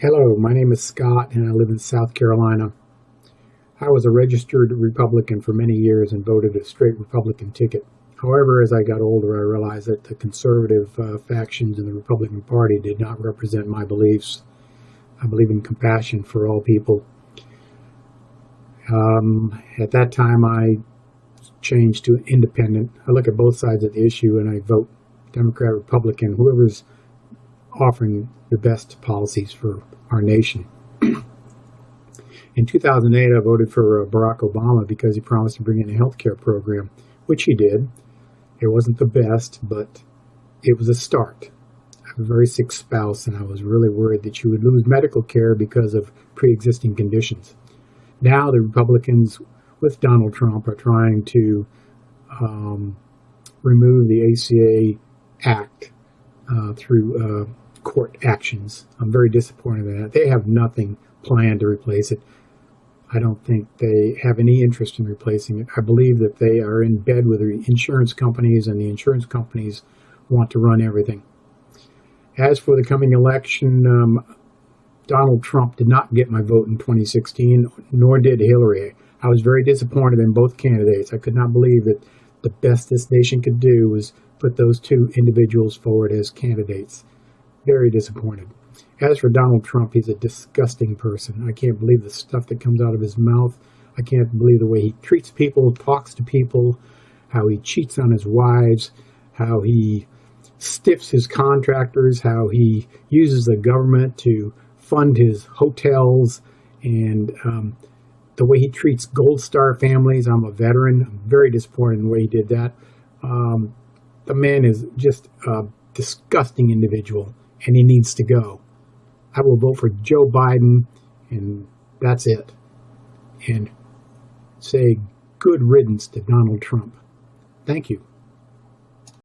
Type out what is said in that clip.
Hello, my name is Scott and I live in South Carolina. I was a registered Republican for many years and voted a straight Republican ticket. However, as I got older, I realized that the conservative uh, factions in the Republican Party did not represent my beliefs. I believe in compassion for all people. Um, at that time, I changed to independent. I look at both sides of the issue and I vote Democrat, Republican, whoever's offering the best policies for our nation. In 2008, I voted for uh, Barack Obama because he promised to bring in a health care program, which he did. It wasn't the best, but it was a start. I have a very sick spouse, and I was really worried that she would lose medical care because of pre existing conditions. Now, the Republicans with Donald Trump are trying to um, remove the ACA Act uh, through uh, court actions. I'm very disappointed in that. They have nothing planned to replace it. I don't think they have any interest in replacing it. I believe that they are in bed with the insurance companies, and the insurance companies want to run everything. As for the coming election, um, Donald Trump did not get my vote in 2016, nor did Hillary. I was very disappointed in both candidates. I could not believe that the best this nation could do was put those two individuals forward as candidates. Very disappointed. As for Donald Trump, he's a disgusting person. I can't believe the stuff that comes out of his mouth. I can't believe the way he treats people, talks to people, how he cheats on his wives, how he stiffs his contractors, how he uses the government to fund his hotels, and um, the way he treats Gold Star families. I'm a veteran. I'm very disappointed in the way he did that. Um, the man is just a disgusting individual, and he needs to go. I will vote for Joe Biden, and that's it. And say good riddance to Donald Trump. Thank you.